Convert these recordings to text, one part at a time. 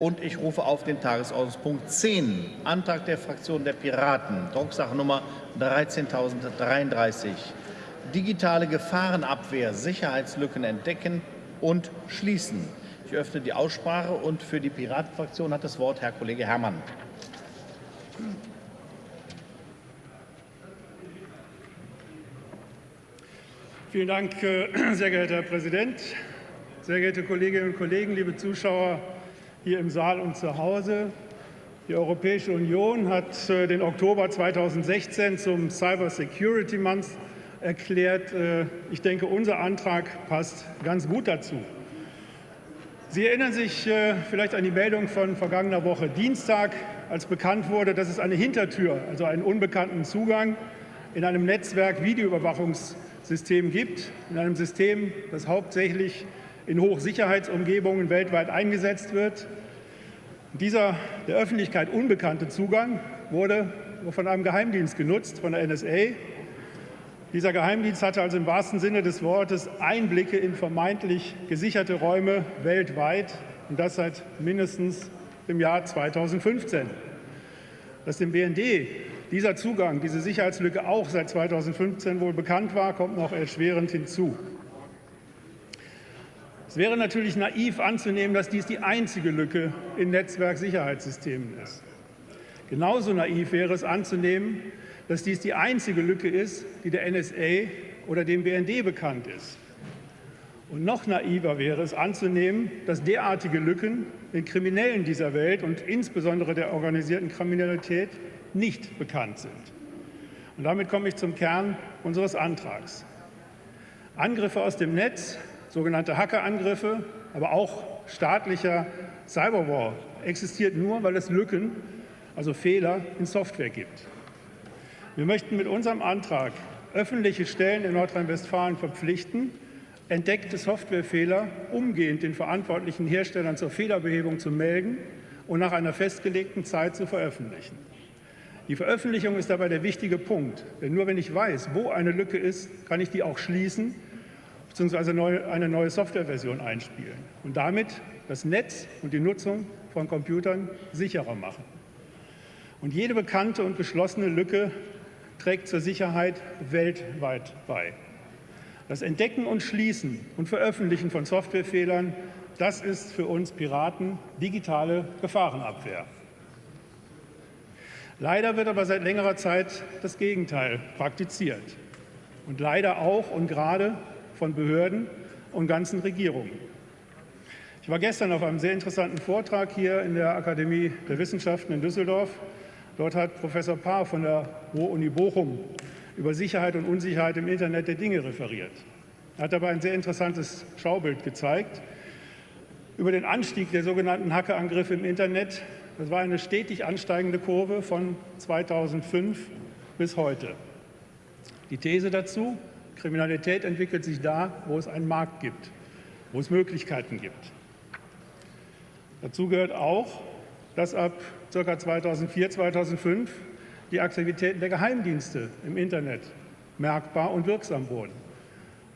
Und ich rufe auf den Tagesordnungspunkt 10, Antrag der Fraktion der Piraten, Drucksache Nummer 13.033. Digitale Gefahrenabwehr, Sicherheitslücken entdecken und schließen. Ich öffne die Aussprache und für die Piratenfraktion hat das Wort Herr Kollege Herrmann. Vielen Dank, äh, sehr geehrter Herr Präsident, sehr geehrte Kolleginnen und Kollegen, liebe Zuschauer hier im Saal und zu Hause. Die Europäische Union hat äh, den Oktober 2016 zum Cyber Security Month erklärt. Äh, ich denke, unser Antrag passt ganz gut dazu. Sie erinnern sich äh, vielleicht an die Meldung von vergangener Woche Dienstag, als bekannt wurde, dass es eine Hintertür, also einen unbekannten Zugang in einem Netzwerk Videoüberwachungssystem gibt, in einem System, das hauptsächlich in Hochsicherheitsumgebungen weltweit eingesetzt wird. Dieser der Öffentlichkeit unbekannte Zugang wurde von einem Geheimdienst genutzt, von der NSA. Dieser Geheimdienst hatte also im wahrsten Sinne des Wortes Einblicke in vermeintlich gesicherte Räume weltweit, und das seit mindestens dem Jahr 2015. Dass dem BND dieser Zugang, diese Sicherheitslücke auch seit 2015 wohl bekannt war, kommt noch erschwerend hinzu. Wäre natürlich naiv anzunehmen, dass dies die einzige Lücke in Netzwerksicherheitssystemen ist. Genauso naiv wäre es anzunehmen, dass dies die einzige Lücke ist, die der NSA oder dem BND bekannt ist. Und noch naiver wäre es anzunehmen, dass derartige Lücken den Kriminellen dieser Welt und insbesondere der organisierten Kriminalität nicht bekannt sind. Und damit komme ich zum Kern unseres Antrags. Angriffe aus dem Netz sogenannte Hackerangriffe, aber auch staatlicher Cyberwar existiert nur, weil es Lücken, also Fehler in Software gibt. Wir möchten mit unserem Antrag öffentliche Stellen in Nordrhein-Westfalen verpflichten, entdeckte Softwarefehler umgehend den verantwortlichen Herstellern zur Fehlerbehebung zu melden und nach einer festgelegten Zeit zu veröffentlichen. Die Veröffentlichung ist dabei der wichtige Punkt, denn nur wenn ich weiß, wo eine Lücke ist, kann ich die auch schließen bzw. eine neue Softwareversion einspielen und damit das Netz und die Nutzung von Computern sicherer machen. Und jede bekannte und geschlossene Lücke trägt zur Sicherheit weltweit bei. Das Entdecken und Schließen und Veröffentlichen von Softwarefehlern, das ist für uns Piraten digitale Gefahrenabwehr. Leider wird aber seit längerer Zeit das Gegenteil praktiziert. Und leider auch und gerade von Behörden und ganzen Regierungen. Ich war gestern auf einem sehr interessanten Vortrag hier in der Akademie der Wissenschaften in Düsseldorf. Dort hat Professor Paar von der Ruhr-Uni Bochum über Sicherheit und Unsicherheit im Internet der Dinge referiert. Er hat dabei ein sehr interessantes Schaubild gezeigt über den Anstieg der sogenannten Hackerangriffe im Internet. Das war eine stetig ansteigende Kurve von 2005 bis heute. Die These dazu, Kriminalität entwickelt sich da, wo es einen Markt gibt, wo es Möglichkeiten gibt. Dazu gehört auch, dass ab ca. 2004, 2005 die Aktivitäten der Geheimdienste im Internet merkbar und wirksam wurden.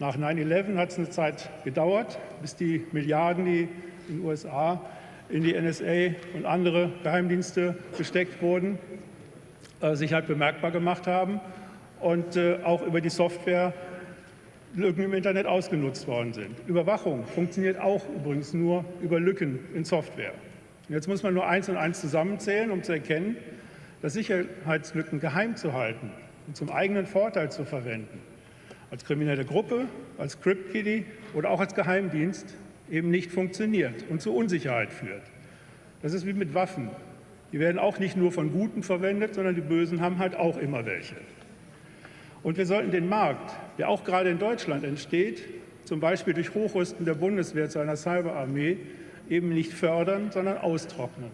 Nach 9-11 hat es eine Zeit gedauert, bis die Milliarden, die in den USA in die NSA und andere Geheimdienste gesteckt wurden, äh, sich halt bemerkbar gemacht haben und äh, auch über die Software Lücken im Internet ausgenutzt worden sind. Überwachung funktioniert auch übrigens nur über Lücken in Software. Jetzt muss man nur eins und eins zusammenzählen, um zu erkennen, dass Sicherheitslücken geheim zu halten und zum eigenen Vorteil zu verwenden, als kriminelle Gruppe, als Crypt-Kitty oder auch als Geheimdienst eben nicht funktioniert und zu Unsicherheit führt. Das ist wie mit Waffen. Die werden auch nicht nur von Guten verwendet, sondern die Bösen haben halt auch immer welche. Und wir sollten den Markt, der auch gerade in Deutschland entsteht, zum Beispiel durch Hochrüsten der Bundeswehr zu einer Cyberarmee, eben nicht fördern, sondern austrocknen.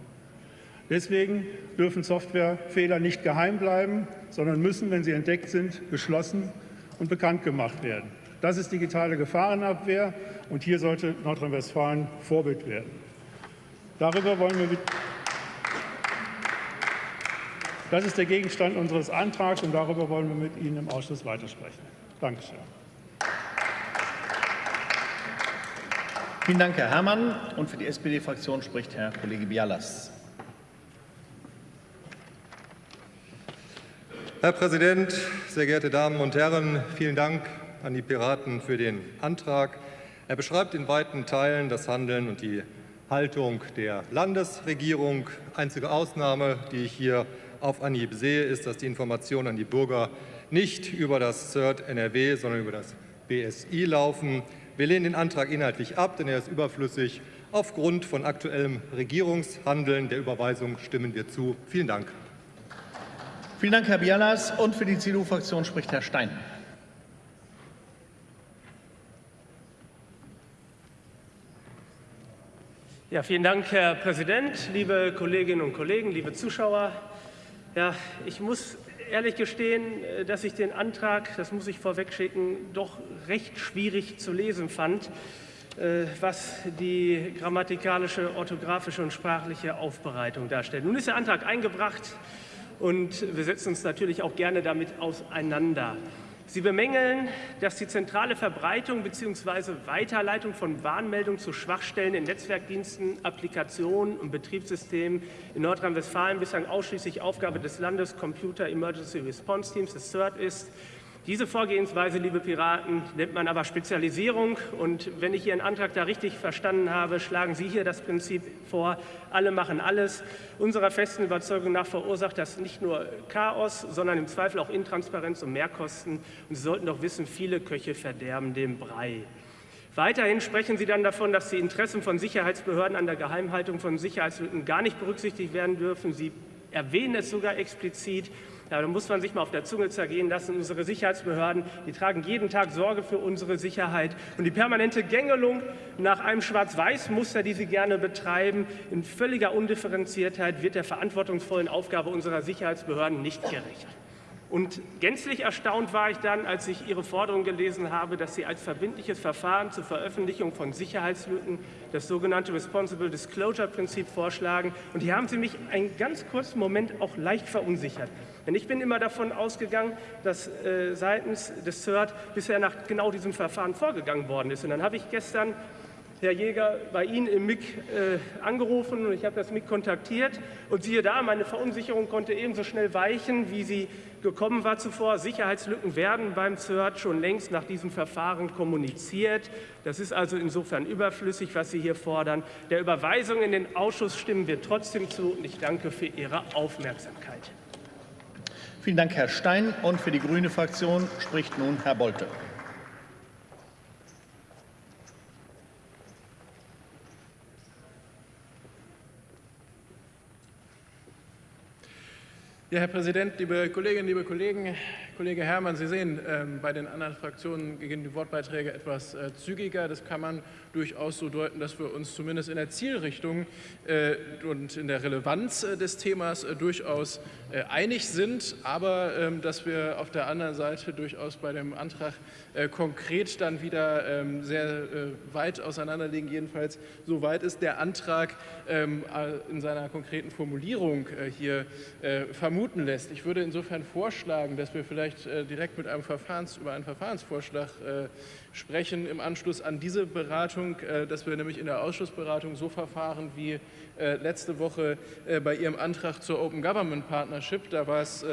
Deswegen dürfen Softwarefehler nicht geheim bleiben, sondern müssen, wenn sie entdeckt sind, geschlossen und bekannt gemacht werden. Das ist digitale Gefahrenabwehr, und hier sollte Nordrhein-Westfalen Vorbild werden. Darüber wollen wir mit das ist der Gegenstand unseres Antrags, und darüber wollen wir mit Ihnen im Ausschuss weitersprechen. Dankeschön. Vielen Dank, Herr Herrmann. Und für die SPD-Fraktion spricht Herr Kollege Bialas. Herr Präsident, sehr geehrte Damen und Herren! Vielen Dank an die Piraten für den Antrag. Er beschreibt in weiten Teilen das Handeln und die Haltung der Landesregierung. Einzige Ausnahme, die ich hier auf Anhieb sehe, ist, dass die Informationen an die Bürger nicht über das CERT NRW, sondern über das BSI laufen. Wir lehnen den Antrag inhaltlich ab, denn er ist überflüssig. Aufgrund von aktuellem Regierungshandeln der Überweisung stimmen wir zu. Vielen Dank. Vielen Dank, Herr Bialas. Und für die CDU-Fraktion spricht Herr Stein. Ja, vielen Dank, Herr Präsident, liebe Kolleginnen und Kollegen, liebe Zuschauer. Ja, ich muss ehrlich gestehen, äh, dass ich den Antrag, das muss ich vorwegschicken, doch recht schwierig zu lesen fand, äh, was die grammatikalische, orthografische und sprachliche Aufbereitung darstellt. Nun ist der Antrag eingebracht und wir setzen uns natürlich auch gerne damit auseinander. Sie bemängeln, dass die zentrale Verbreitung bzw. Weiterleitung von Warnmeldungen zu Schwachstellen in Netzwerkdiensten, Applikationen und Betriebssystemen in Nordrhein-Westfalen bislang ausschließlich Aufgabe des Landes Computer Emergency Response Teams, des CERT, ist. Diese Vorgehensweise, liebe Piraten, nennt man aber Spezialisierung. Und wenn ich Ihren Antrag da richtig verstanden habe, schlagen Sie hier das Prinzip vor, alle machen alles. Unserer festen Überzeugung nach verursacht das nicht nur Chaos, sondern im Zweifel auch Intransparenz und Mehrkosten. Und Sie sollten doch wissen, viele Köche verderben den Brei. Weiterhin sprechen Sie dann davon, dass die Interessen von Sicherheitsbehörden an der Geheimhaltung von Sicherheitslücken gar nicht berücksichtigt werden dürfen. Sie erwähnen es sogar explizit. Ja, da muss man sich mal auf der Zunge zergehen lassen. Unsere Sicherheitsbehörden, die tragen jeden Tag Sorge für unsere Sicherheit. Und die permanente Gängelung nach einem Schwarz-Weiß-Muster, die sie gerne betreiben, in völliger Undifferenziertheit, wird der verantwortungsvollen Aufgabe unserer Sicherheitsbehörden nicht gerecht. Und gänzlich erstaunt war ich dann, als ich Ihre Forderung gelesen habe, dass Sie als verbindliches Verfahren zur Veröffentlichung von Sicherheitslücken das sogenannte Responsible Disclosure Prinzip vorschlagen. Und hier haben Sie mich einen ganz kurzen Moment auch leicht verunsichert. Denn ich bin immer davon ausgegangen, dass äh, seitens des CERT bisher nach genau diesem Verfahren vorgegangen worden ist. Und dann habe ich gestern Herr Jäger bei Ihnen im MIG äh, angerufen und ich habe das MIG kontaktiert. Und siehe da, meine Verunsicherung konnte ebenso schnell weichen, wie sie gekommen war zuvor. Sicherheitslücken werden beim CERT schon längst nach diesem Verfahren kommuniziert. Das ist also insofern überflüssig, was Sie hier fordern. Der Überweisung in den Ausschuss stimmen wir trotzdem zu und ich danke für Ihre Aufmerksamkeit. Vielen Dank, Herr Stein. Und für die Grüne Fraktion spricht nun Herr Bolte. Ja, Herr Präsident, liebe Kolleginnen, liebe Kollegen, Kollege Herrmann, Sie sehen, ähm, bei den anderen Fraktionen gehen die Wortbeiträge etwas äh, zügiger. Das kann man durchaus so deuten, dass wir uns zumindest in der Zielrichtung äh, und in der Relevanz äh, des Themas durchaus einig sind, aber ähm, dass wir auf der anderen Seite durchaus bei dem Antrag konkret dann wieder ähm, sehr weit auseinanderliegen. Jedenfalls so weit ist der Antrag in seiner konkreten Formulierung hier vermuten lässt. Ich würde insofern vorschlagen, dass wir vielleicht äh, direkt mit einem Verfahrens, über einen Verfahrensvorschlag äh, sprechen im Anschluss an diese Beratung, äh, dass wir nämlich in der Ausschussberatung so verfahren wie äh, letzte Woche äh, bei Ihrem Antrag zur Open Government Partnership. Da war es,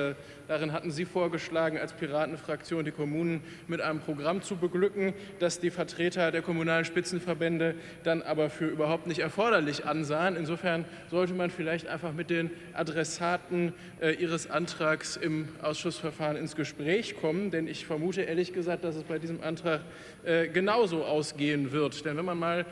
darin hatten Sie vorgeschlagen, als Piratenfraktion die Kommunen mit einem Programm zu beglücken, das die Vertreter der kommunalen Spitzenverbände dann aber für überhaupt nicht erforderlich ansahen. Insofern sollte man vielleicht einfach mit den Adressaten Ihres Antrags im Ausschussverfahren ins Gespräch kommen, denn ich vermute ehrlich gesagt, dass es bei diesem Antrag genauso ausgehen wird. Denn wenn man mal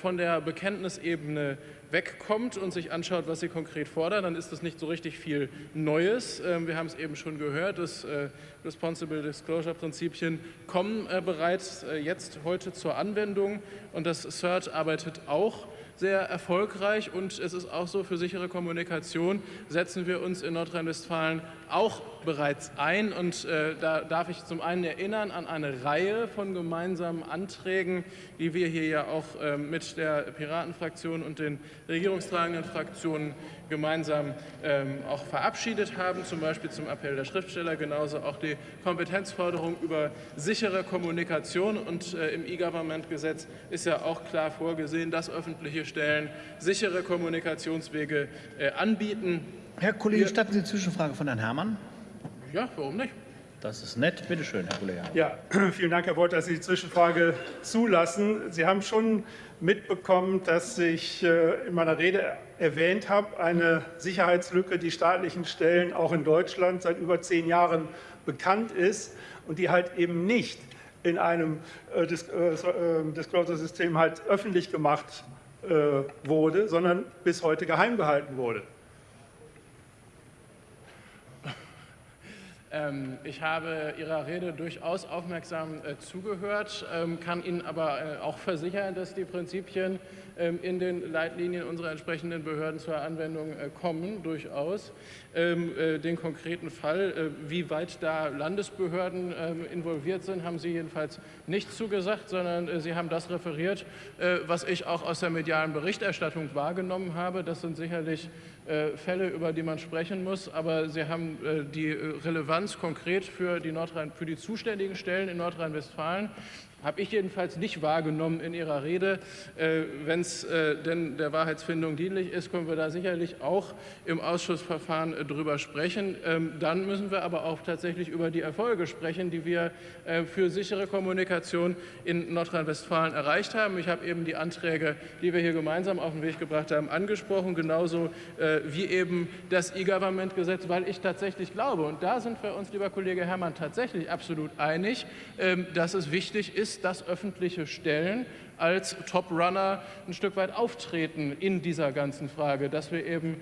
von der Bekenntnisebene wegkommt und sich anschaut, was sie konkret fordern, dann ist das nicht so richtig viel Neues. Ähm, wir haben es eben schon gehört, das äh, Responsible Disclosure Prinzipien kommen äh, bereits äh, jetzt heute zur Anwendung und das CERT arbeitet auch sehr erfolgreich und es ist auch so, für sichere Kommunikation setzen wir uns in Nordrhein-Westfalen auch bereits ein. Und äh, da darf ich zum einen erinnern an eine Reihe von gemeinsamen Anträgen, die wir hier ja auch äh, mit der Piratenfraktion und den regierungstragenden Fraktionen gemeinsam ähm, auch verabschiedet haben, zum Beispiel zum Appell der Schriftsteller, genauso auch die Kompetenzforderung über sichere Kommunikation. Und äh, im E-Government-Gesetz ist ja auch klar vorgesehen, dass öffentliche Stellen sichere Kommunikationswege äh, anbieten. Herr Kollege, statten Sie eine Zwischenfrage von Herrn Herrmann? Ja, warum nicht? Das ist nett. Bitte schön, Herr Kollege. Ja, vielen Dank, Herr Wolf, dass Sie die Zwischenfrage zulassen. Sie haben schon mitbekommen, dass ich äh, in meiner Rede erwähnt habe, eine Sicherheitslücke, die staatlichen Stellen auch in Deutschland seit über zehn Jahren bekannt ist und die halt eben nicht in einem äh, Disclosure-System halt öffentlich gemacht wurde, sondern bis heute geheim gehalten wurde. Ähm, ich habe Ihrer Rede durchaus aufmerksam äh, zugehört, ähm, kann Ihnen aber äh, auch versichern, dass die Prinzipien in den Leitlinien unserer entsprechenden Behörden zur Anwendung äh, kommen, durchaus. Den konkreten Fall, wie weit da Landesbehörden involviert sind, haben Sie jedenfalls nicht zugesagt, sondern Sie haben das referiert, was ich auch aus der medialen Berichterstattung wahrgenommen habe. Das sind sicherlich äh, Fälle, über die man sprechen muss, aber Sie haben äh, die äh, Relevanz konkret für die, Nordrhein, für die zuständigen Stellen in Nordrhein-Westfalen habe ich jedenfalls nicht wahrgenommen in Ihrer Rede. Äh, Wenn es äh, denn der Wahrheitsfindung dienlich ist, können wir da sicherlich auch im Ausschussverfahren äh, drüber sprechen. Ähm, dann müssen wir aber auch tatsächlich über die Erfolge sprechen, die wir für sichere Kommunikation in Nordrhein-Westfalen erreicht haben. Ich habe eben die Anträge, die wir hier gemeinsam auf den Weg gebracht haben, angesprochen, genauso wie eben das E-Government-Gesetz, weil ich tatsächlich glaube, und da sind wir uns, lieber Kollege Herrmann, tatsächlich absolut einig, ähm, dass es wichtig ist, ist, dass öffentliche Stellen als Top-Runner ein Stück weit auftreten in dieser ganzen Frage, dass wir eben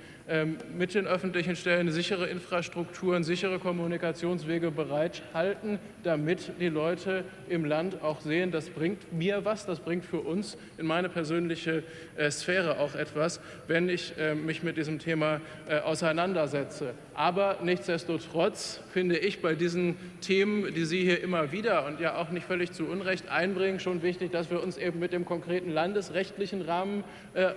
mit den öffentlichen Stellen sichere Infrastrukturen, sichere Kommunikationswege bereithalten, damit die Leute im Land auch sehen, das bringt mir was, das bringt für uns in meine persönliche äh, Sphäre auch etwas, wenn ich äh, mich mit diesem Thema äh, auseinandersetze. Aber nichtsdestotrotz finde ich bei diesen Themen, die Sie hier immer wieder und ja auch nicht völlig zu Unrecht einbringen, schon wichtig, dass wir uns eben mit dem konkreten landesrechtlichen Rahmen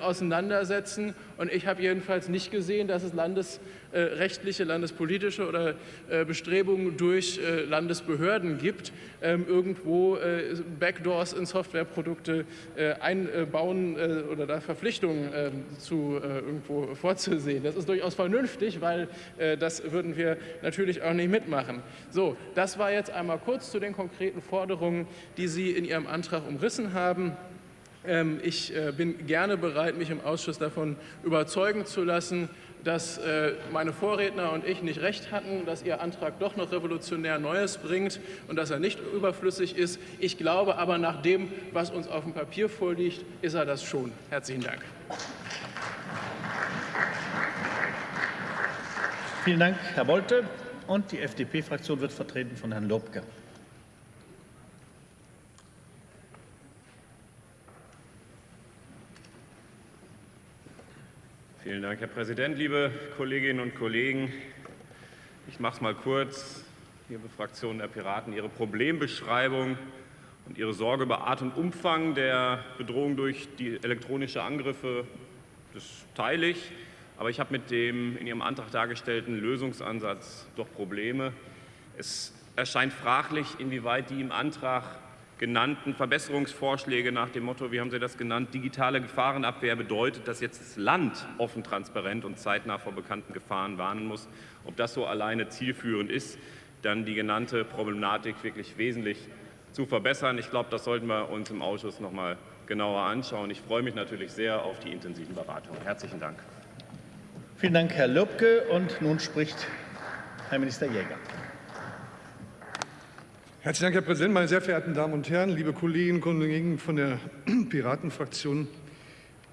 auseinandersetzen. Und ich habe jedenfalls nicht gesehen, dass es landesrechtliche, landespolitische oder äh, Bestrebungen durch äh, Landesbehörden gibt, ähm, irgendwo äh, Backdoors in Softwareprodukte einbauen oder da Verpflichtungen ähm, zu irgendwo vorzusehen. Das ist durchaus vernünftig, weil das würden wir natürlich auch nicht mitmachen. So, das war jetzt einmal kurz zu den konkreten Forderungen, die Sie in Ihrem Antrag umrissen haben. Ähm, ich äh, bin gerne bereit, mich im Ausschuss davon überzeugen zu lassen, dass äh, meine Vorredner und ich nicht recht hatten, dass Ihr Antrag doch noch revolutionär Neues bringt und dass er nicht überflüssig ist. Ich glaube aber, nach dem, was uns auf dem Papier vorliegt, ist er das schon. Herzlichen Dank. Vielen Dank, Herr Bolte. Und die FDP-Fraktion wird vertreten von Herrn Lobke. Vielen Dank, Herr Präsident, liebe Kolleginnen und Kollegen. Ich mache es mal kurz. Liebe Fraktion der Piraten, Ihre Problembeschreibung und Ihre Sorge über Art und Umfang der Bedrohung durch die elektronischen Angriffe, das teile ich. Aber ich habe mit dem in Ihrem Antrag dargestellten Lösungsansatz doch Probleme. Es erscheint fraglich, inwieweit die im Antrag genannten Verbesserungsvorschläge nach dem Motto, wie haben Sie das genannt, digitale Gefahrenabwehr bedeutet, dass jetzt das Land offen, transparent und zeitnah vor bekannten Gefahren warnen muss. Ob das so alleine zielführend ist, dann die genannte Problematik wirklich wesentlich zu verbessern. Ich glaube, das sollten wir uns im Ausschuss noch mal genauer anschauen. Ich freue mich natürlich sehr auf die intensiven Beratungen. Herzlichen Dank. Vielen Dank, Herr Lübke. Und nun spricht Herr Minister Jäger. Herzlichen Dank, Herr Präsident, meine sehr verehrten Damen und Herren, liebe Kolleginnen und Kollegen von der Piratenfraktion.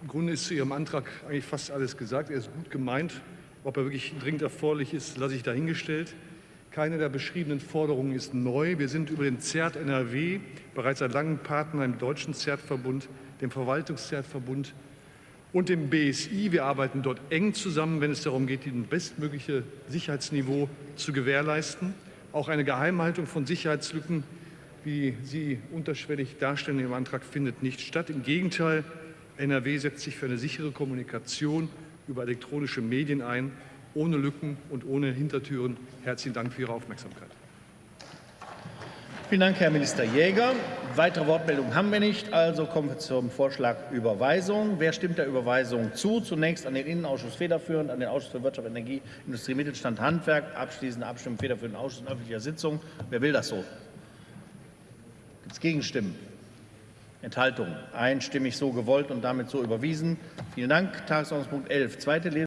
Im Grunde ist zu Ihrem Antrag eigentlich fast alles gesagt. Er ist gut gemeint. Ob er wirklich dringend erforderlich ist, lasse ich dahingestellt. Keine der beschriebenen Forderungen ist neu. Wir sind über den ZERT NRW bereits seit langem Partner im Deutschen ZERT-Verbund, dem Verwaltungs-ZERT-Verbund und dem BSI. Wir arbeiten dort eng zusammen, wenn es darum geht, das bestmögliche Sicherheitsniveau zu gewährleisten. Auch eine Geheimhaltung von Sicherheitslücken, wie Sie unterschwellig darstellen im Antrag, findet nicht statt. Im Gegenteil, NRW setzt sich für eine sichere Kommunikation über elektronische Medien ein, ohne Lücken und ohne Hintertüren. Herzlichen Dank für Ihre Aufmerksamkeit. Vielen Dank, Herr Minister Jäger. Weitere Wortmeldungen haben wir nicht, also kommen wir zum Vorschlag Überweisung. Wer stimmt der Überweisung zu? Zunächst an den Innenausschuss federführend, an den Ausschuss für Wirtschaft, Energie, Industrie, Mittelstand, Handwerk, abschließende Abstimmung federführenden Ausschuss in öffentlicher Sitzung. Wer will das so? Gibt es Gegenstimmen? Enthaltungen? Einstimmig so gewollt und damit so überwiesen. Vielen Dank. Tagesordnungspunkt 11. Zweite Lesung.